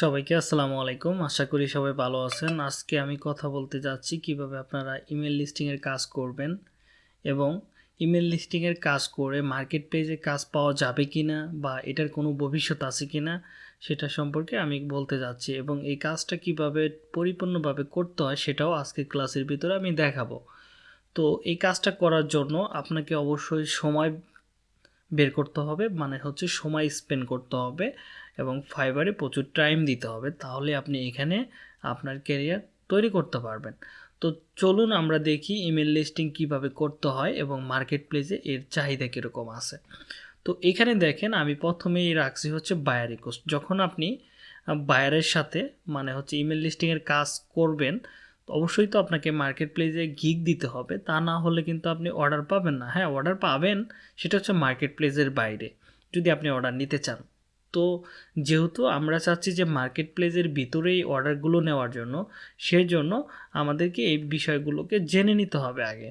সবাইকে আসসালামু আলাইকুম। আশা করি সবাই ভালো আছেন। আজকে আমি কথা বলতে যাচ্ছি কীভাবে আপনারা ইমেল লিস্টিংয়ের কাজ করবেন এবং ইমেল লিস্টিংয়ের কাজ করে মার্কেট পেজে কাজ পাওয়া যাবে কি না বা এটার কোনো ভবিষ্যৎ আছে কি না সেটা সম্পর্কে আমি বলতে যাচ্ছি এবং এই কাজটা কীভাবে পরিপূর্ণভাবে করতে হয় সেটাও আজকে ক্লাসের ভিতরে আমি দেখাবো। তো এই কাজটা করার জন্য আপনাকে অবশ্যই সময় বের করতে হবে মানে হচ্ছে সময় স্পেন্ড করতে হবে। এবং ফাইবারে প্রচুর টাইম দিতে হবে, তাহলে আপনি এখানে আপনার ক্যারিয়ার তৈরি করতে পারবেন। তো চলুন আমরা দেখি ইমেল লিস্টিং কীভাবে করতে হয় এবং মার্কেট প্লেসে এর চাহিদা কীরকম আছে। তো এখানে দেখেন, আমি প্রথমেই রাখছি হচ্ছে বায়ার রিকোয়েস্ট যখন আপনি বায়ারের সাথে মানে হচ্ছে ইমেল লিস্টিংয়ের কাজ করবেন, অবশ্যই তো আপনাকে মার্কেট প্লেসে গিগ দিতে হবে। তা না হলে কিন্তু আপনি অর্ডার পাবেন না। হ্যাঁ অর্ডার পাবেন, সেটা হচ্ছে মার্কেট প্লেসের বাইরে। যদি আপনি অর্ডার নিতে চান। তো যেহেতু আমরা চাচ্ছি যে মার্কেট প্লেসের ভিতরেই অর্ডারগুলো নেওয়ার জন্য, সেজন্য আমাদেরকে এই বিষয়গুলোকে জেনে নিতে হবে আগে।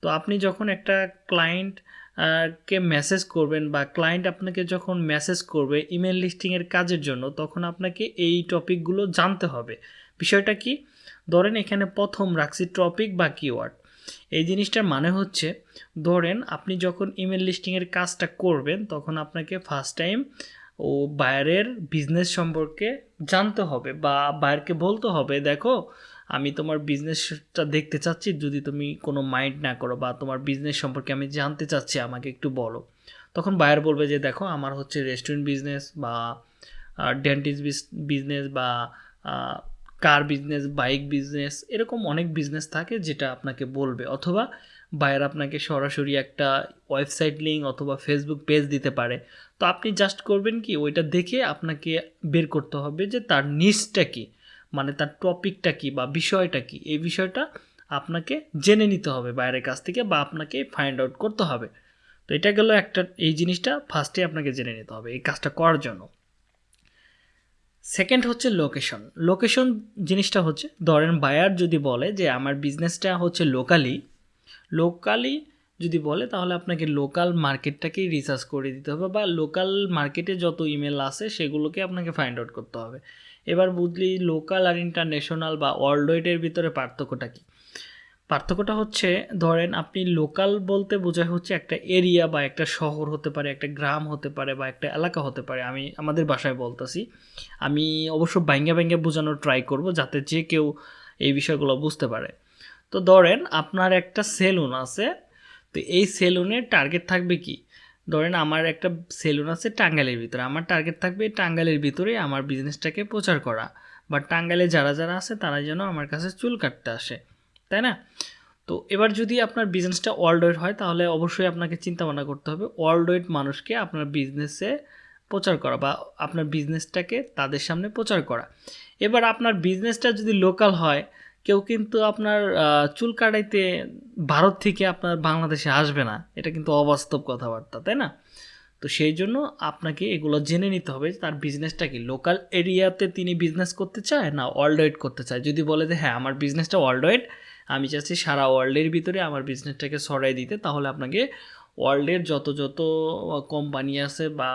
তো আপনি যখন একটা ক্লায়েন্ট কে মেসেজ করবেন বা ক্লায়েন্ট আপনাকে যখন মেসেজ করবে ইমেল লিস্টিংয়ের কাজের জন্য, তখন আপনাকে এই টপিকগুলো জানতে হবে। বিষয়টা কি? ধরেন এখানে প্রথম রাখছি টপিক বা কিওয়ার্ড এই জিনিসটার মানে হচ্ছে, ধরেন আপনি যখন ইমেল লিস্টিংয়ের কাজটা করবেন, তখন আপনাকে ফার্স্ট টাইম ও বায়ারের বিজনেস সম্পর্কে জানতে হবে বা বায়ারকে বলতে হবে, দেখো, আমি তোমার বিজনেসটা দেখতে চাচ্ছি, যদি তুমি কোনো মাইন্ড না করো বা তোমার বিজনেস সম্পর্কে আমি জানতে চাচ্ছি, আমাকে একটু বলো। তখন বায়ার বলবে যে, দেখো, আমার হচ্ছে রেস্টুরেন্ট বিজনেস বা ডেন্টিস্ট বিজনেস বা কার বিজনেস বাইক বিজনেস এরকম অনেক বিজনেস থাকে যেটা আপনাকে বলবে। অথবা বায়ার আপনাকে সরাসরি একটা ওয়েবসাইট লিঙ্ক অথবা ফেসবুক পেজ দিতে পারে। তো আপনি জাস্ট করবেন কি, ওইটা দেখে আপনাকে বের করতে হবে যে তার নিচটা কী মানে তার টপিকটা কী বা বিষয়টা কী। এই বিষয়টা আপনাকে জেনে নিতে হবে বাইরের কাছ থেকে বা আপনাকে ফাইন্ড আউট করতে হবে। তো এটা গেল একটা, এই জিনিসটা ফার্স্টে আপনাকে জেনে নিতে হবে এই কাজটা করার জন্য। সেকেন্ড হচ্ছে লোকেশন লোকেশন জিনিসটা হচ্ছে, ধরেন বায়ার যদি বলে যে, আমার বিজনেসটা হচ্ছে লোকালি লোকালি যদি বলে, তাহলে আপনাকে লোকাল মার্কেটটাকেই রিসার্চ করে দিতে হবে বা লোকাল মার্কেটে যত ইমেল আছে সেগুলোকে আপনাকে ফাইন্ড আউট করতে হবে। এবার বুঝলি লোকাল আর ইন্টারন্যাশনাল বা ওয়ার্ল্ড ওয়াইডের ভিতরে পার্থক্যটা কী? পার্থক্যটা হচ্ছে, ধরেন আপনি লোকাল বলতে বোঝায় হচ্ছে একটা এরিয়া বা একটা শহর হতে পারে, একটা গ্রাম হতে পারে বা একটা এলাকা হতে পারে। আমি আমাদের বাসায় বলতেছি, আমি অবশ্য ব্যাঙ্গা ব্যাঙ্গে বোঝানোর ট্রাই করব যাতে যে কেউ এই বিষয়গুলো বুঝতে পারে। তো ধরেন, আপনার একটা সেলুন আছে তো এই সেলুনের টার্গেট থাকবে কি? ধরেন আমার একটা সেলুন আছে টাঙ্গাইলের ভিতরে। আমার টার্গেট থাকবে টাঙ্গাইলের ভিতরে আমার বিজনেসটাকে প্রচার করা। বা টাঙ্গাইলে যারা যারা আছে তারা যেন আমার কাছে চুল কাটতে আসে। তাই না? তো এবার যদি আপনার বিজনেসটা ওয়ার্ল্ড ওয়েড হয়, তাহলে অবশ্যই আপনাকে চিন্তা ভাবনা করতে হবে ওয়ার্ল্ড ওয়েড মানুষকে আপনার বিজনেসে প্রচার করা বা আপনার বিজনেসটাকে তাদের সামনে প্রচার করা। এবার আপনার বিজনেসটা যদি লোকাল হয় কেউ কিন্তু আপনার চুল কাটাইতে ভারত থেকে আপনার বাংলাদেশে আসবে না। এটা কিন্তু অবাস্তব কথাবার্তা, তাই না? তো সেই জন্য আপনাকে এগুলো জেনে নিতে হবে তার বিজনেসটা কি? লোকাল এরিয়াতে তিনি বিজনেস করতে চায় না ওয়ার্ল্ড করতে চায়? যদি বলে যে হ্যাঁ আমার বিজনেসটা ওয়ার্ল্ড আমি চাচ্ছি সারা ওয়ার্ল্ডের ভিতরে আমার বিজনেসটাকে ছড়াই দিতে, তাহলে আপনাকে ওয়ার্ল্ডের যত যত কোম্পানি আছে বা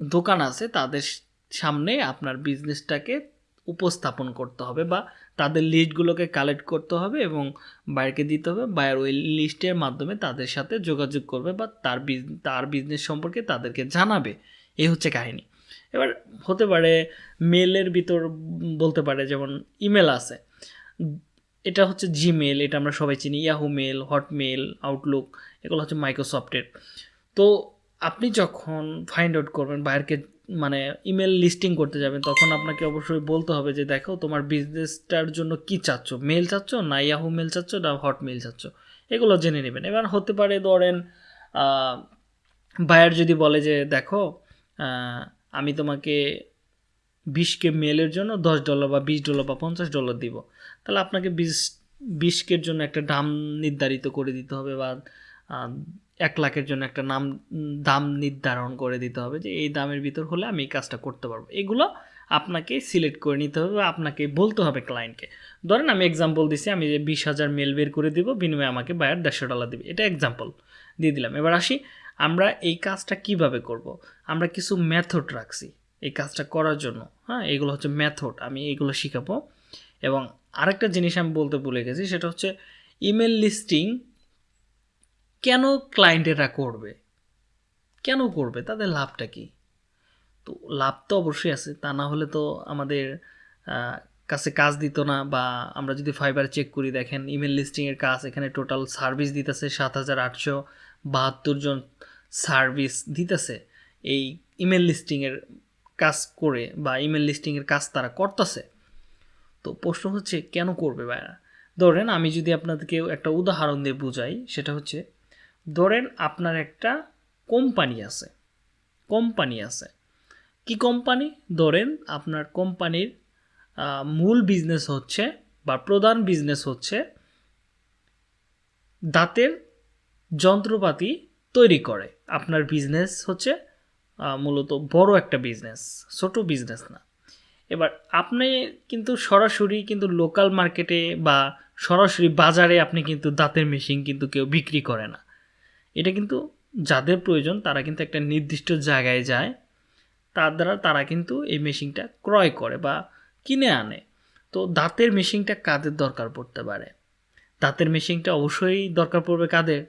দোকান আছে, তাদের সামনে আপনার বিজনেসটাকে উপস্থাপন করতে হবে বা তাদের লিস্টগুলোকে কালেক্ট করতে হবে এবং বাইরকে দিতে হবে। বায়ার ওই লিস্টের মাধ্যমে তাদের সাথে যোগাযোগ করবে বা তার তার বিজনেস সম্পর্কে তাদেরকে জানাবে। এই হচ্ছে কাহিনী। এবার হতে পারে মেলের ভিতর বলতে পারে যেমন ইমেল আছে। এটা হচ্ছে জিমেল এটা আমরা সবাই চিনি। ইয়াহু মেল হটমেল আউটলুক এগুলো হচ্ছে মাইক্রোসফটের তো আপনি যখন ফাইন্ড আউট করবেন বাইরকে মানে ইমেল লিস্টিং করতে যাবেন, তখন আপনাকে অবশ্যই বলতে হবে যে, দেখো, তোমার বিজনেসটার জন্য কি চাচ্ছ? মেল চাচ্ছ না ইয়াহু মেল চাচ্ছ না হট মেল চাচ্ছ? এগুলো জেনে নেবেন। এবার হতে পারে ধরেন বায়ার যদি বলে যে, দেখো আমি তোমাকে বিশকে মেলের জন্য দশ ডলার বা বিশ ডলার বা পঞ্চাশ ডলার দিব। তাহলে আপনাকে বিশ, বিশকের জন্য একটা দাম নির্ধারিত করে দিতে হবে বা এক লাখের জন্য একটা নাম, দাম নির্ধারণ করে দিতে হবে যে এই দামের ভিতর হলে আমি এই কাজটা করতে পারব। এগুলো আপনাকে সিলেক্ট করে নিতে হবে বা আপনাকে বলতে হবে ক্লায়েন্টকে ধরেন আমি এক্সাম্পল দিছি, আমি যে বিশ হাজার মেল বের করে দিব, বিনিময়ে আমাকে বায়ার দেড়শো ডলার দেবে। এটা এক্সাম্পল দিয়ে দিলাম। এবার আসি, আমরা এই কাজটা কীভাবে করব। আমরা কিছু মেথড রাখছি এই কাজটা করার জন্য। হ্যাঁ এগুলো হচ্ছে মেথড আমি এগুলো শিখাবো। এবং আরেকটা জিনিস আমি বলতে ভুলে গেছি, সেটা হচ্ছে ইমেল লিস্টিং কেন ক্লায়েন্টেরা করবে? কেন করবে? তাদের লাভটা কি? তো লাভ তো অবশ্যই আছে, তা না হলে তো আমাদের কাছে কাজ দিত না বা আমরা যদি ফাইবার চেক করি, দেখেন ইমেল লিস্টিংয়ের কাজ, এখানে টোটাল সার্ভিস দিতেছে সাত হাজার আটশো বাহাত্তর জন সার্ভিস দিতেছে। এই ইমেল লিস্টিংয়ের কাজ করে বা ইমেল লিস্টিংয়ের কাজ তারা করতেছে। তো প্রশ্ন হচ্ছে, কেন করবে ভাইরা ধরেন আমি যদি আপনাদেরকে একটা উদাহরণ দিয়ে বুঝাই, সেটা হচ্ছে ধরেন আপনার একটা কোম্পানি আছে। কোম্পানি আছে। কি কোম্পানি? ধরেন আপনার কোম্পানির মূল বিজনেস হচ্ছে বা প্রধান বিজনেস হচ্ছে দাঁতের যন্ত্রপাতি তৈরি করে। আপনার বিজনেস হচ্ছে মূলত বড় একটা বিজনেস ছোট বিজনেস না। এবার আপনি কিন্তু সরাসরি কিন্তু লোকাল মার্কেটে বা সরাসরি বাজারে আপনি কিন্তু দাঁতের মেশিন কিন্তু কেউ বিক্রি করে না। এটা কিন্তু যাদের প্রয়োজন, তারা কিন্তু একটা নির্দিষ্ট জায়গায় যায়। তার দ্বারা তারা কিন্তু এই মেশিনটা ক্রয় করে বা কিনে আনে। তো দাঁতের মেশিনটা কাদের দরকার পড়তে পারে? দাঁতের মেশিনটা অবশ্যই দরকার পড়বে কাদের?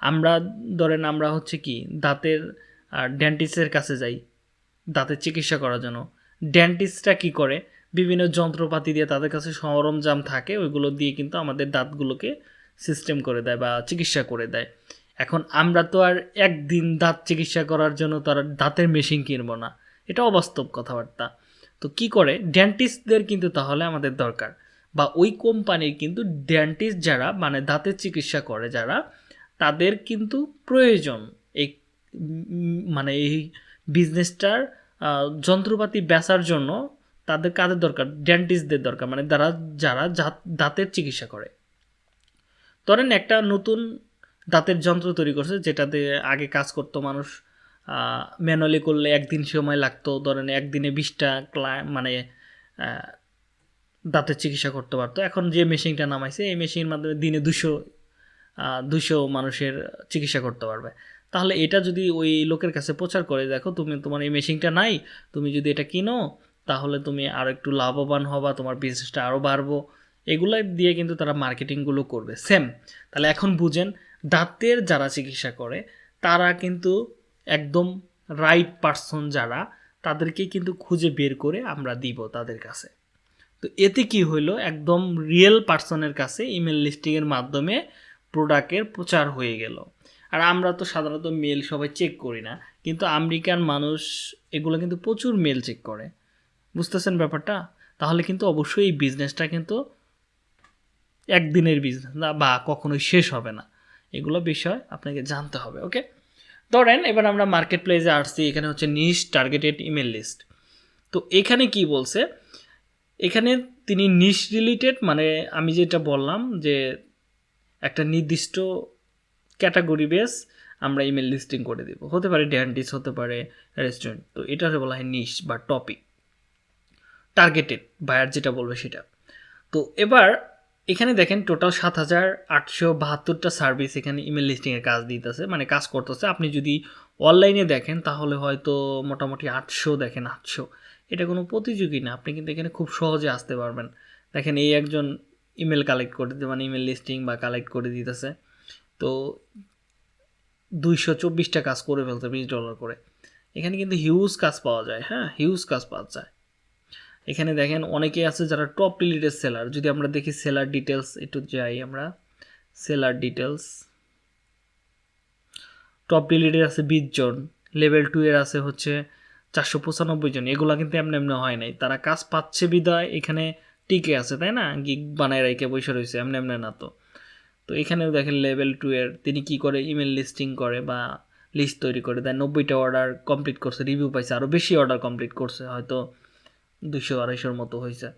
আমরা, ধরেন আমরা হচ্ছে কি, দাঁতের ডেন্টিস্টের কাছে যাই, দাঁতের চিকিৎসা করার জন্য। ডেন্টিস্টরা কি করে? বিভিন্ন যন্ত্রপাতি দিয়ে তাদের কাছে সরঞ্জাম থাকে, ওইগুলো দিয়ে কিন্তু আমাদের দাঁতগুলোকে সিস্টেম করে দেয় বা চিকিৎসা করে দেয়। এখন আমরা তো আর একদিন দাঁত চিকিৎসা করার জন্য তার দাঁতের মেশিন কিনবো না। এটা অবাস্তব কথাবার্তা। তো কি করে? ডেন্টিস্টদের কিন্তু তাহলে আমাদের দরকার। বা ওই কোম্পানির কিন্তু ডেন্টিস্ট যারা মানে দাঁতের চিকিৎসা করে যারা, তাদের কিন্তু প্রয়োজন এই মানে এই বিজনেসটার যন্ত্রপাতি বেচার জন্য তাদের কাদের দরকার? ডেন্টিস্টদের দরকার। মানে যারা যারা দাঁতের চিকিৎসা করে। ধরেন একটা নতুন দাঁতের যন্ত্র তৈরি করছে, যেটাতে আগে কাজ করতো মানুষ ম্যানুয়ালি করলে একদিন সময় লাগতো, ধরেন একদিনে বিশটা মানে দাঁতের চিকিৎসা করতে পারতো। এখন যে মেশিনটা নামাইছে, এই মেশিনের মাধ্যমে দিনে দুশো দুশো মানুষের চিকিৎসা করতে পারবে। তাহলে এটা যদি ওই লোকের কাছে প্রচার করে, দেখো, তুমি, তোমার এই মেশিনটা নাই, তুমি যদি এটা কিনো, তাহলে তুমি আরও একটু লাভবান হবা, তোমার বিজনেসটা আরও বাড়বো। এগুলো দিয়ে কিন্তু তারা মার্কেটিংগুলো করবে। সেম তাহলে এখন বুঝেন দাঁতের যারা চিকিৎসা করে, তারা কিন্তু একদম রাইট পারসন যারা, তাদেরকে কিন্তু খুঁজে বের করে আমরা দিব তাদের কাছে। তো এতে কি হইল? একদম রিয়েল পার্সনের কাছে ইমেল লিস্টিংয়ের মাধ্যমে প্রোডাক্টের প্রচার হয়ে গেল। আর আমরা তো সাধারণত মেল সবাই চেক করি না, কিন্তু আমেরিকান মানুষ এগুলো কিন্তু প্রচুর মেল চেক করে। বুঝতেছেন ব্যাপারটা? তাহলে কিন্তু অবশ্যই এই বিজনেসটা কিন্তু একদিনের বিজনেস না, বা কখনোই শেষ হবে না। এগুলো বিষয় আপনাকে জানতে হবে ওকে ধরেন এবার আমরা মার্কেট প্লেসে আসছি, এখানে হচ্ছে নিশ টার্গেটেড ইমেল লিস্ট তো এখানে কি বলছে? এখানে তিনি নিশ রিলেটেড মানে আমি যেটা বললাম যে একটা নির্দিষ্ট ক্যাটাগরি বেস আমরা ইমেল লিস্টিং করে দেবো। হতে পারে ড্যান্টিস হতে পারে রেস্টুরেন্ট তো এটা বলা হয় নিশ বা টপিক টার্গেটেড বায়ার যেটা বলবে সেটা। তো এবার এখানে দেখেন টোটাল সাত হাজার আটশো বাহাত্তরটা সার্ভিস এখানে ইমেল লিস্টিংয়ের কাজ দিতেছে মানে কাজ করতেছে। আপনি যদি অনলাইনে দেখেন, তাহলে হয়তো মোটামুটি আটশো দেখেন, আটশো। এটা কোনো প্রতিযোগী না, আপনি কিন্তু এখানে খুব সহজে আসতে পারবেন। দেখেন এই একজন ইমেল কালেক্ট করে দিতে মানে ইমেল লিস্টিং বা কালেক্ট করে দিতেছে। তো দুইশো চব্বিশটা কাজ করে ফেলতে বিশ ডলার করে। এখানে কিন্তু হিউজ কাজ পাওয়া যায় হ্যাঁ হিউজ কাজ পাওয়া যায়। এখানে দেখেন অনেকে আছে যারা টপ রিলেটেড সেলার যদি আমরা দেখি সেলার ডিটেলস একটু যাই আমরা। সেলার ডিটেলস টপ রিলেটেড আছে বিশ জন। লেভেল টু এর আছে হচ্ছে চারশো পঁচানব্বই জন। এগুলো কিন্তু এমনি এমনি হয় নাই। তারা কাজ পাচ্ছে বিদায়, এখানে টিকে আছে, তাই না? গিগ বানায় রেখে বসে রয়েছে, এমনি এমনি না তো। তো এখানেও দেখেন লেভেল টু এর, তিনি কি করে ইমেল লিস্টিং করে বা লিস্ট তৈরি করে। দেয় নব্বইটা অর্ডার কমপ্লিট করছে রিভিউ পাইছে আরও বেশি অর্ডার কমপ্লিট করছে। হয়তো দুশো আড়াইশোর মতো হয়েছে।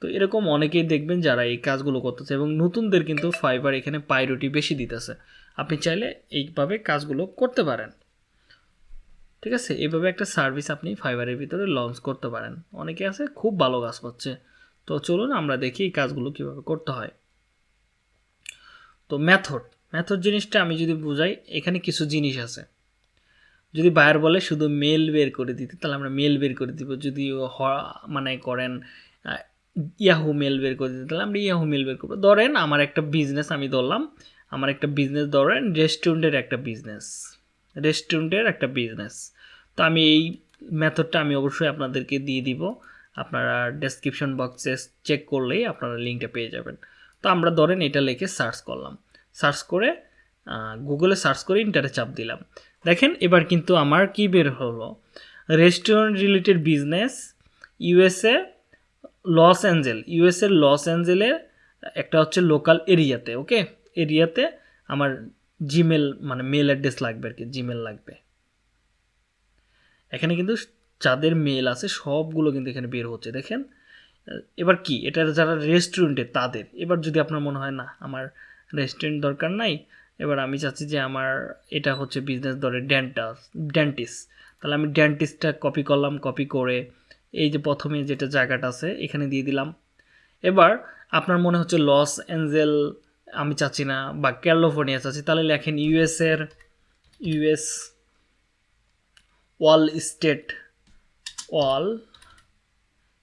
তো এরকম অনেকেই দেখবেন যারা এই কাজগুলো করতেছে এবং নতুনদের কিন্তু ফাইবার এখানে পাইরটি বেশি দিতেছে। আপনি চাইলে এইভাবে কাজগুলো করতে পারেন। ঠিক আছে? এইভাবে একটা সার্ভিস আপনি ফাইবারের ভিতরে লঞ্চ করতে পারেন। অনেকে আছে, খুব ভালো কাজ করছে তো চলুন আমরা দেখি এই কাজগুলো কীভাবে করতে হয়। তো মেথড মেথড জিনিসটা আমি যদি বোঝাই, এখানে কিছু জিনিস আছে। যদি বায়ার বলে শুধু মেল বের করে দিতে, তাহলে আমরা মেল বের করে দিব। যদি হ- মানে করেন ইয়াহু মেল বের করে দিতে, তাহলে আমরা ইয়াহু মেল বের করব। ধরেন আমার একটা বিজনেস আমি ধরলাম, আমার একটা বিজনেস ধরেন রেস্টুরেন্টের একটা বিজনেস রেস্টুরেন্টের একটা বিজনেস তো আমি এই মেথডটা আমি অবশ্যই আপনাদেরকে দিয়ে দিব। আপনারা ডেসক্রিপশন বক্সে চেক করলেই আপনারা লিঙ্কটা পেয়ে যাবেন। তো আমরা ধরেন এটা লিখে সার্চ করলাম। সার্চ করে গুগলে সার্চ করে ইন্টারে চাপ দিলাম। দেখেন, এবার কিন্তু আমার কি বের হলো? Restaurant related business USA Los Angeles USA Los অ্যাঞ্জেলের একটা হচ্ছে লোকাল এরিয়াতে ওকে এরিয়াতে আমার জিমেল মানে মেল অ্যাড্রেস লাগবে আর কি জিমেল লাগবে। এখানে কিন্তু যাদের মেল আছে, সবগুলো কিন্তু এখানে বের হচ্ছে, দেখেন। এবার কি? এটা যারা রেস্টুরেন্টে তাদের। এবার যদি আপনার মনে হয়, না, আমার রেস্টুরেন্ট দরকার নাই এবার আমি চাচ্ছি যে আমার এটা হচ্ছে বিজনেস ধরে ড্যান্টাস ড্যান্টিস তাহলে আমি ড্যান্টিসটা কপি করলাম কপি করে এই যে প্রথমে যেটা জায়গাটা আছে, এখানে দিয়ে দিলাম। এবার আপনার মনে হচ্ছে লস অ্যাঞ্জেল আমি চাচ্ছি না, বা ক্যালিফোর্নিয়া চাচ্ছি, তাহলে লেখেন ইউএসের ইউএস ওয়াল স্টেট ওয়াল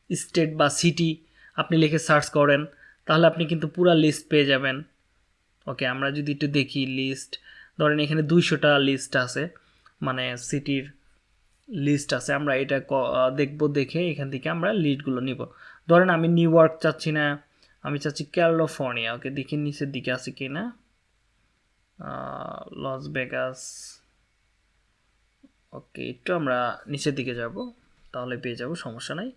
স্টেট বা সিটি আপনি লিখে সার্চ করেন, তাহলে আপনি কিন্তু পুরা লিস্ট পেয়ে যাবেন। ওকে আমরা যদি একটু দেখি লিস্ট ধরেন এখানে দুইশোটা লিস্ট আছে মানে সিটির লিস্ট আছে, আমরা এটা দেখব, দেখে এখান থেকে আমরা লিস্টগুলো নিব। ধরেন আমি নিউ ইয়র্ক চাচ্ছি না, আমি চাচ্ছি ক্যালিফোর্নিয়া ওকে দেখি নিচের দিকে আছে কি না লস ভেগাস ওকে একটু আমরা নিচের দিকে যাব, তাহলে পেয়ে যাব, সমস্যা নাই।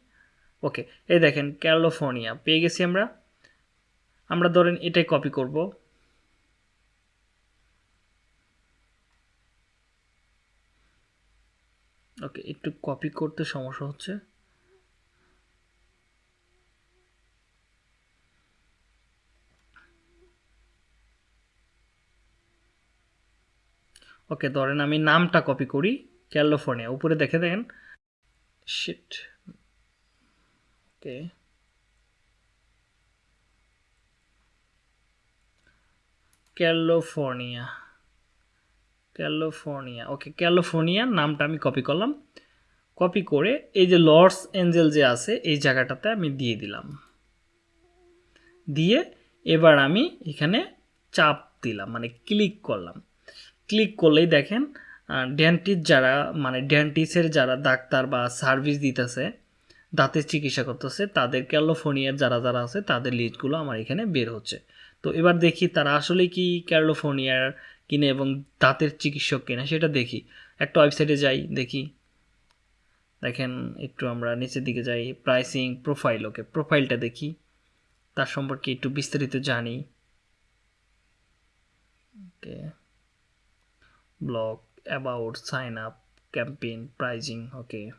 ওকে এই দেখেন ক্যালিফোর্নিয়া পেয়ে গেছি আমরা। আমরা ধরেন এটাই কপি করব। ওকে, একটু কপি করতে সমস্যা হচ্ছে। ওকে, ধরেন আমি নামটা কপি করি, ক্যালিফোর্নিয়া, উপরে দেখে দেখেন। Sheet okay. California. California. Okay California নামটা আমি কপি করলাম। কপি করে এই যে লর্ডস এঞ্জেল যে আছে, এই জায়গাটাতে আমি দিয়ে দিলাম। দিয়ে এবার আমি এখানে চাপ দিলাম মানে ক্লিক করলাম। ক্লিক করলেই দেখেন ডেন্টিস্ট যারা মানে ডেন্টিস্টের যারা ডাক্তার বা সার্ভিস দিতেছে, দাঁতের চিকিৎসা করতেছে, তাদের ক্যালিফোর্নিয়ার যারা যারা আছে, তাদের লিস্টগুলো আমার এখানে বের হচ্ছে। তো এবার দেখি তারা আসলে কি ক্যালিফোর্নিয়ার কিনে এবং দাঁতের চিকিৎসক কিনা সেটা দেখি। একটা ওয়েবসাইটে যাই, দেখি। দেখেন, একটু আমরা নিচের দিকে যাই প্রাইসিং প্রোফাইল ওকে প্রোফাইলটা দেখি। তার সম্পর্কে একটু বিস্তারিত জানি। Okay. Blog about sign up campaign pricing okay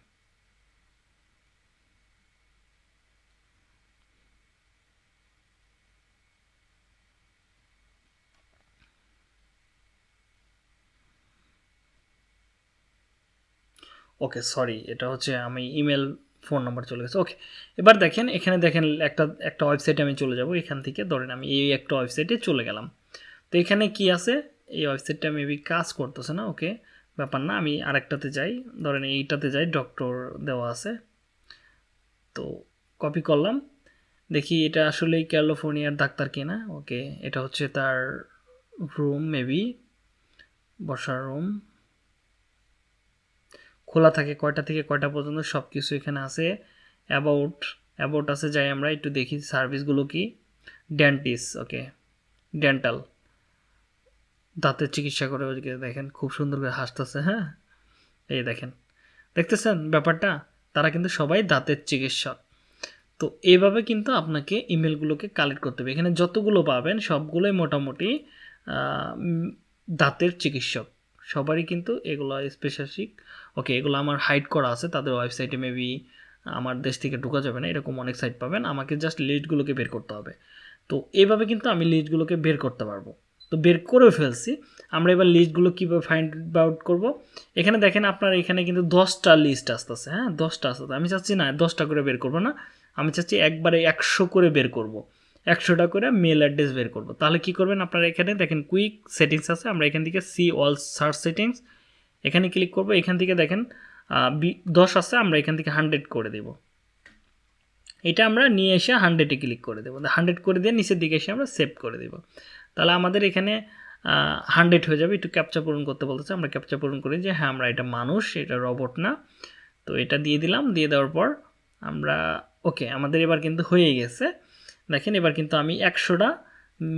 okay sorry এটা হচ্ছে আমি ইমেল ফোন নাম্বার চলে গেছে। ওকে এবার দেখেন, এখানে দেখেন একটা একটা ওয়েবসাইটে আমি চলে যাব। এখান থেকে ধরেন আমি এই একটা ওয়েবসাইটে চলে গেলাম। তো এখানে কি আছে? এই ওয়েবসাইটটা মেবি কাজ করতেছে না ওকে ব্যাপার না, আমি আরেকটাতে যাই। ধরেন এইটাতে যাই ডক্টর দেওয়া আছে। তো কপি করলাম। দেখি এটা আসলেই ক্যালিফোর্নিয়ার ডাক্তার কিনা। ওকে এটা হচ্ছে তার রুম মেবি বসার রুম খোলা থাকে কয়টা থেকে কয়টা পর্যন্ত সব কিছু এখানে আছে। অ্যাবাউট অ্যাবাউট আছে, যাই আমরা একটু দেখি সার্ভিসগুলো কি। ডেন্টিস ওকে ডেন্টাল দাঁতের চিকিৎসা করে ওইদিকে দেখেন, খুব সুন্দর করে হাসতেছে হ্যাঁ? এই দেখেন, দেখতেছেন ব্যাপারটা? তারা কিন্তু সবাই দাঁতের চিকিৎসক। তো এইভাবে কিন্তু আপনাকে ইমেলগুলোকে কালেক্ট করতে হবে। এখানে যতগুলো পাবেন সবগুলোই মোটামুটি দাঁতের চিকিৎসক। সবারই কিন্তু এগুলো স্পেশালিক ওকে এগুলো আমার হাইড করা আছে, তাদের ওয়েবসাইটে মেবি আমার দেশ থেকে ঢোকা যাবে না, এরকম অনেক সাইট পাবেন। আমাকে জাস্ট লিস্টগুলোকে বের করতে হবে। তো এইভাবে কিন্তু আমি লিস্টগুলোকে বের করতে পারব। তো বের করেও ফেলছি। আমরা এবার লিস্টগুলো কীভাবে ফাইন্ড আউট করব? এখানে দেখেন আপনার এখানে কিন্তু দশটা লিস্ট আসতেছে হ্যাঁ? দশটা আসতেছে। আমি চাচ্ছি না দশটা করে বের করব না। আমি চাচ্ছি একবারে একশো করে বের করব। একশোটা করে মেল অ্যাড্রেস বের করব। তাহলে কি করবেন আপনারা এখানে? দেখেন কুইক সেটিংস আছে, আমরা এখান থেকে সি অল সার্চ সেটিংস এখানে ক্লিক করব, এখান থেকে দেখেন দশ আছে, আমরা এখান থেকে হান্ড্রেড করে দেব। এটা আমরা নিয়ে এসে হান্ড্রেডে ক্লিক করে দেবো। হান্ড্রেড করে দিয়ে নিচের দিকে এসে আমরা সেভ করে দেব। তাহলে আমাদের এখানে হান্ড্রেড হয়ে যাবে। একটু ক্যাপচা পূরণ করতে বলতেছে, আমরা ক্যাপচা পূরণ করি যে হ্যাঁ আমরা এটা মানুষ, এটা রবট না। তো এটা দিয়ে দিলাম, দিয়ে দেওয়ার পর আমরা ওকে আমাদের এবার কিন্তু হয়ে গেছে। দেখেন, এবার কিন্তু আমি একশোটা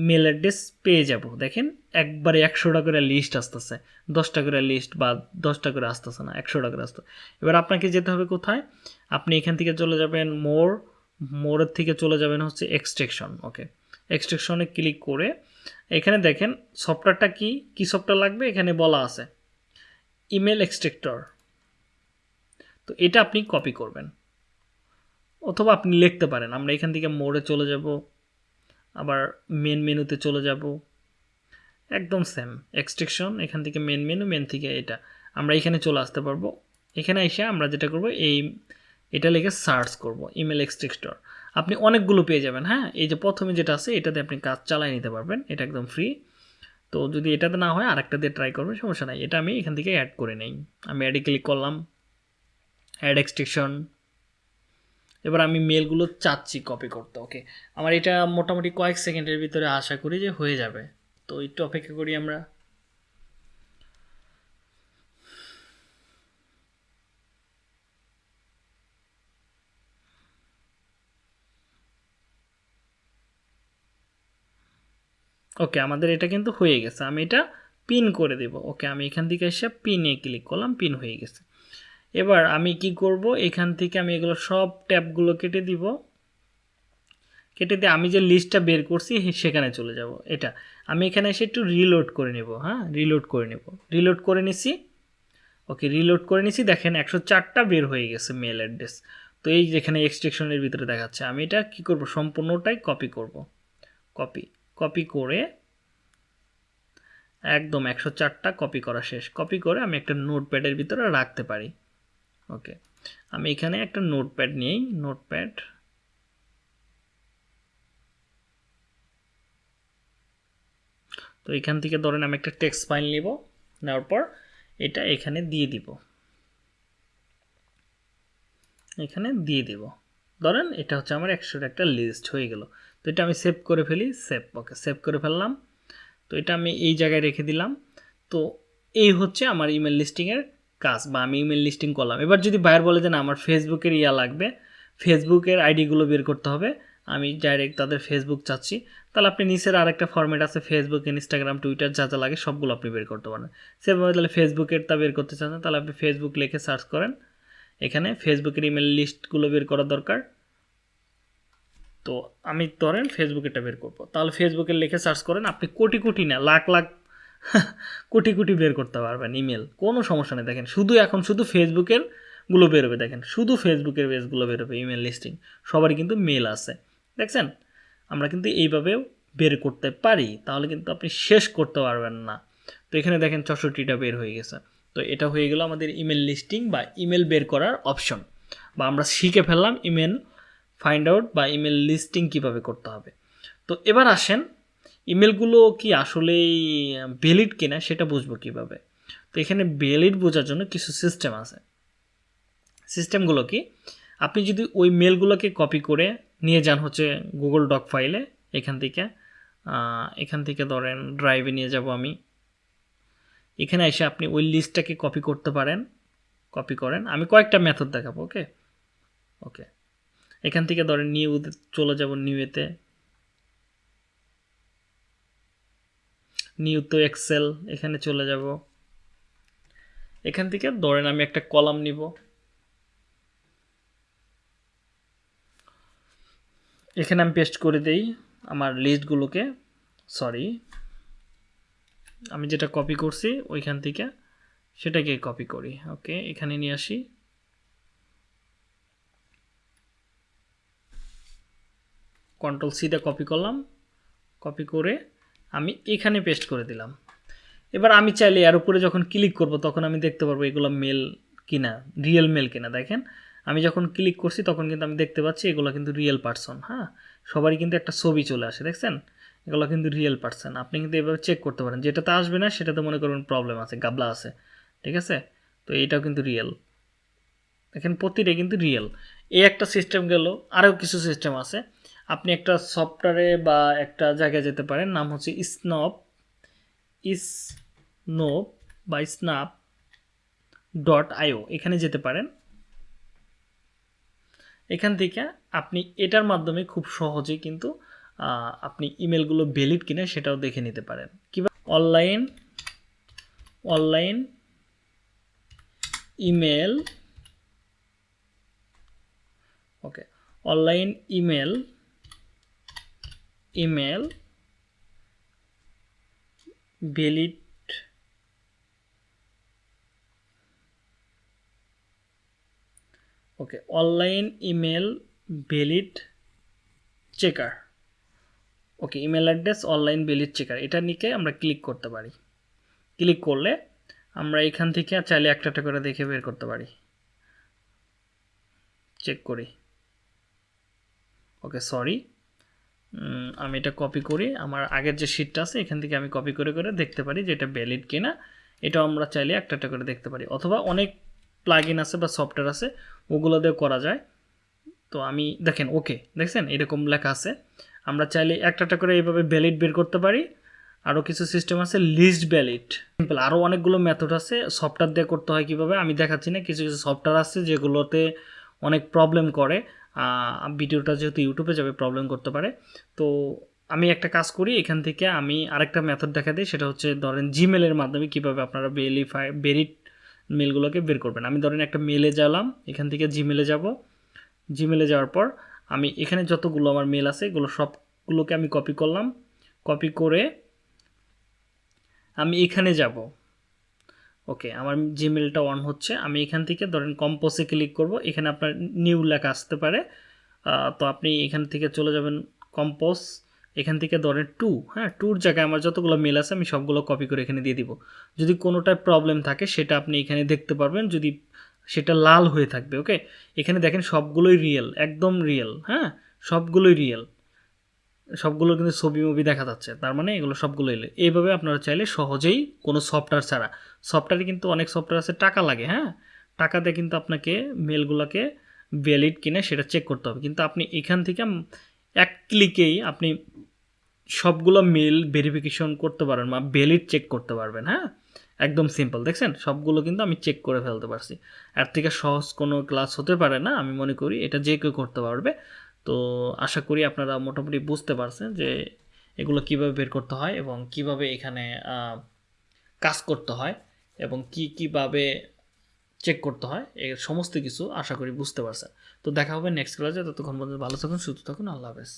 মেল অ্যাড্রেস পেয়ে যাব। দেখেন, একবারে একশোটা করে লিস্ট আসতেছে। দশটা করে লিস্ট বা দশটা করে আসতেছে না, একশোটা করে আসতে এবার আপনাকে যেতে হবে কোথায়? আপনি এখান থেকে চলে যাবেন মোর মোরের থেকে চলে যাবেন হচ্ছে এক্সট্রেকশন ওকে এক্সট্রেকশনে ক্লিক করে এখানে দেখেন সফটওয়্যারটা কি? কি সফটওয়্যার লাগবে? এখানে বলা আছে। ইমেল এক্সট্রেক্টর তো এটা আপনি কপি করবেন। অথবা আপনি লিখতে পারেন। আমরা এখান থেকে মোড়ে চলে যাব, আবার মেন মেনুতে চলে যাব। একদম সেম এক্সট্রেকশন এখান থেকে মেন মেনু মেন থেকে এটা। আমরা এখানে চলে আসতে পারব। এখানে এসে আমরা যেটা করব, এই, এটা লিখে সার্চ করব ইমেল এক্সট্রেক্টর আপনি অনেকগুলো পেয়ে যাবেন হ্যাঁ? এই যে প্রথমে যেটা আছে, এটাতে আপনি কাজ চালাই নিতে পারবেন, এটা একদম ফ্রি তো যদি এটাতে না হয়, আরেকটা দিয়ে ট্রাই করবেন, সমস্যা নাই। এটা আমি এখান থেকে অ্যাড করে নেই। আমি অ্যাডে ক্লিক করলাম। অ্যাড এক্সট্রেকশন এবার আমি মেলগুলো চাচ্ছি কপি করতে ওকে আমার এটা মোটামুটি কয়েক সেকেন্ডের ভিতরে আশা করি যে হয়ে যাবে। তো একটু অপেক্ষা করি আমরা। ওকে আমাদের এটা কিন্তু হয়ে গেছে। আমি এটা পিন করে দেব। ওকে আমি এখান থেকে এসে পিনে ক্লিক করলাম পিন হয়ে গেছে। এবার আমি কি করব? এখান থেকে আমি এগুলো সব ট্যাবগুলো কেটে দিব। কেটে দিয়ে আমি যে লিস্টটা বের করছি সেখানে চলে যাব। এটা। আমি এখানে এসে একটু রিলোড করে নেব হ্যাঁ? রিলোড করে নেব। রিলোড করে নিছি। ওকে রিলোড করে নিছি। দেখেন, একশো চারটা বের হয়ে গেছে মেল অ্যাড্রেস তো এই যেখানে এক্সট্রেকশনের ভিতরে দেখাচ্ছে। আমি এটা কি করব? সম্পূর্ণটাই কপি করব। কপি কপি করে একদম একশো চারটা কপি করা শেষ। কপি করে আমি একটা নোটপ্যাডের ভিতরে রাখতে পারি। ওকে আমি এখানে একটা নোটপ্যাড নিয়েই নোটপ্যাড তো এখান থেকে ধরেন আমি একটা টেক্সট ফাইল নিব, নেওয়ার পর এটা এখানে দিয়ে দিব। এখানে দিয়ে দিব। ধরেন এটা হচ্ছে আমার একশোর একটা লিস্ট হয়ে গেল। তো এটা আমি সেভ করে ফেলি সেভ ওকে সেভ করে ফেললাম। তো এটা আমি এই জায়গায় রেখে দিলাম। তো এই হচ্ছে আমার ইমেল লিস্টিংয়ের কাজ বা আমি ইমেল লিস্টিং করলাম। এবার যদি বায়ার বলে যে, না, আমার ফেসবুকের ইয়া লাগবে ফেসবুকের আইডিগুলো বের করতে হবে, আমি ডাইরেক্ট তাদের ফেসবুক চাচ্ছি, তাহলে আপনি নিচের আরেকটা ফর্মেট আছে ফেসবুক ইনস্টাগ্রাম টুইটার যা যা লাগে সবগুলো আপনি বের করতে পারেন। সেভাবে তাহলে ফেসবুকেরটা বের করতে চান, তাহলে আপনি ফেসবুক লিখে সার্চ করেন। এখানে ফেসবুকের ইমেল লিস্টগুলো বের করা দরকার। তো আমি ধরেন ফেসবুকেরটা বের করব। তাহলে ফেসবুকে লিখে সার্চ করেন, আপনি কোটি কোটি না, লাখ লাখ কোটি কোটি বের করতে পারবেন ইমেল কোনো সমস্যা নেই। দেখেন, শুধু এখন শুধু ফেসবুকেরগুলো বেরোবে, দেখেন, শুধু ফেসবুকের পেজগুলো বেরোবে ইমেল লিস্টিং সবারই কিন্তু মেল আছে। দেখছেন? আমরা কিন্তু এইভাবেও বের করতে পারি, তাহলে কিন্তু আপনি শেষ করতে পারবেন না। তো এখানে দেখেন চৌষট্টিটা বের হয়ে গেছে। তো এটা হয়ে গেল আমাদের ইমেল লিস্টিং বা ইমেল বের করার অপশন বা আমরা শিখে ফেললাম ইমেল ফাইন্ড আউট বা ইমেল লিস্টিং কীভাবে করতে হবে। তো এবার আসেন ইমেলগুলো কি আসলেই ভ্যালিড কিনা সেটা বুঝব কীভাবে? তো এখানে ভ্যালিড বোঝার জন্য কিছু সিস্টেম আছে। সিস্টেমগুলো কি? আপনি যদি ওই মেলগুলোকে কপি করে নিয়ে যান হচ্ছে গুগল ডক ফাইলে এখান থেকে এখান থেকে ধরেন ড্রাইভে নিয়ে যাব আমি। এখানে এসে আপনি ওই লিস্টটাকে কপি করতে পারেন। কপি করেন। আমি কয়েকটা মেথড দেখাবো ওকে ওকে এখান থেকে ধরেন নিউ চলে যাব নিউতে নিউ তো এক্সেল এখানে চলে যাব। এখান থেকে ধরেন আমি একটা কলাম নিব। এখানে আমি পেস্ট করে দেই আমার লিস্টগুলোকে সরি আমি যেটা কপি করছি, ওইখান থেকে সেটাকে কপি করি। ওকে এখানে নিয়ে আসি। কন্ট্রোল সিতে কপি করলাম। কপি করে আমি এখানে পেস্ট করে দিলাম। এবার আমি চাইলে এর উপরে যখন ক্লিক করব, তখন আমি দেখতে পারব এগুলো মেল কিনা রিয়েল মেল কিনা। দেখেন, আমি যখন ক্লিক করছি, তখন কিন্তু আমি দেখতে পাচ্ছি এগুলো কিন্তু রিয়েল পার্সন হ্যাঁ? সবারই কিন্তু একটা ছবি চলে আসে, দেখছেন? এগুলো কিন্তু রিয়েল পার্সন আপনি কিন্তু এভাবে চেক করতে পারেন। যেটাতে আসবে না, সেটাতে মনে করবেন প্রবলেম আছে, গাবলা আছে, ঠিক আছে? তো এইটাও কিন্তু রিয়েল দেখেন প্রতিটাই কিন্তু রিয়েল এই একটা সিস্টেম গেল, আরও কিছু সিস্টেম আছে। আপনি একটা সফটওয়্যারে বা একটা জায়গায় যেতে পারেন, নাম হচ্ছে স্নপ স্নোপ বা স্নাপ ডট আইও এখানে যেতে পারেন। এখান থেকে আপনি এটার মাধ্যমে খুব সহজে কিন্তু আপনি ইমেলগুলো ভ্যালিড কিনা সেটাও দেখে নিতে পারেন। কিংবা online online email, okay, online email email valid okay, online email valid checker. Okay, email address, online valid checker. এটা নিকে আমরা ক্লিক করতে পারি। ক্লিক করলে আমরা এখান থেকে চাইলে একটা একটা করে দেখে বের করতে পারি। চেক করি। Okay, sorry. আমি এটা কপি করি। আমার আগের যে শিটটা আছে, এখান থেকে আমি কপি করে করে দেখতে পারি যে এটা ভ্যালিড কিনা। এটাও আমরা চাইলে একটা একটা করে দেখতে পারি। অথবা অনেক প্লাগ আছে বা সফটওয়্যার আছে, ওগুলো দিয়ে করা যায়। তো আমি, দেখেন ওকে দেখছেন? এরকম লেখা আছে। আমরা চাইলে একটা একটা করে এইভাবে ভ্যালিড বের করতে পারি। আরও কিছু সিস্টেম আছে লিস্ট ভ্যালিড সিম্পল আরও অনেকগুলো মেথড আছে। সফটওয়্যার দিয়ে করতে হয় কীভাবে? আমি দেখাচ্ছি না। কিছু কিছু সফটওয়্যার আছে যেগুলোতে অনেক প্রবলেম করে। ভিডিওটা যেহেতু ইউটিউবে যাবে প্রবলেম করতে পারে। তো আমি একটা কাজ করি, এখান থেকে আমি আরেকটা মেথড দেখা দিই, সেটা হচ্ছে ধরেন জিমেলের মাধ্যমে কীভাবে আপনারা ভেরিফাই ভেরিড মেলগুলোকে বের করবেন। আমি ধরেন একটা মেলে গেলাম, এখান থেকে জিমেলে যাব। জিমেলে যাওয়ার পর আমি এখানে যতগুলো আমার মেল আছে, এগুলো সবগুলোকে আমি কপি করলাম। কপি করে আমি এখানে যাব। ওকে, আমার জিমেলটা অন হচ্ছে। আমি এখান থেকে ধরেন কম্পোসে ক্লিক করব। এখানে আপনার নিউ লেখা আসতে পারে। তো আপনি এখান থেকে চলে যাবেন কম্পোজ এখান থেকে ধরেন টু। হ্যাঁ টুর জায়গায় আমার যতগুলো মেল আছে, আমি সবগুলো কপি করে এখানে দিয়ে দিব। যদি কোনোটায় প্রবলেম থাকে, সেটা আপনি এখানে দেখতে পারবেন। যদি সেটা লাল হয়ে থাকবে, ওকে? এখানে দেখেন সবগুলোই রিয়েল একদম রিয়েল হ্যাঁ? সবগুলোই রিয়েল সবগুলো কিন্তু ছবি মুভি দেখা যাচ্ছে। তার মানে এগুলো সবগুলো এলে এইভাবে আপনারা চাইলে সহজেই কোনো সফটওয়্যার ছাড়া। সফটওয়্যারে কিন্তু অনেক সফটওয়্যার আছে, টাকা লাগে হ্যাঁ? টাকা দিয়ে কিন্তু আপনাকে মেলগুলোকে ভ্যালিড কিনা সেটা চেক করতে হবে। কিন্তু আপনি এখান থেকে এক ক্লিকেই আপনি সবগুলো মেল ভেরিফিকেশন করতে পারবেন বা ভ্যালিড চেক করতে পারবেন হ্যাঁ? একদম সিম্পল দেখছেন? সবগুলো কিন্তু আমি চেক করে ফেলতে পারছি। এর থেকে সহজ কোনো ক্লাস হতে পারে না, আমি মনে করি। এটা যে কেউ করতে পারবে। তো আশা করি আপনারা মোটামুটি বুঝতে পারছেন যে এগুলো কীভাবে বের করতে হয় এবং কীভাবে এখানে কাজ করতে হয় এবং কি কীভাবে চেক করতে হয় এর সমস্ত কিছু আশা করি বুঝতে পারছেন। তো দেখা হবে নেক্সট ক্লাসে ততক্ষণ পর্যন্ত ভালো থাকুন, সুস্থ থাকুন, আল্লাহ হাফেজ।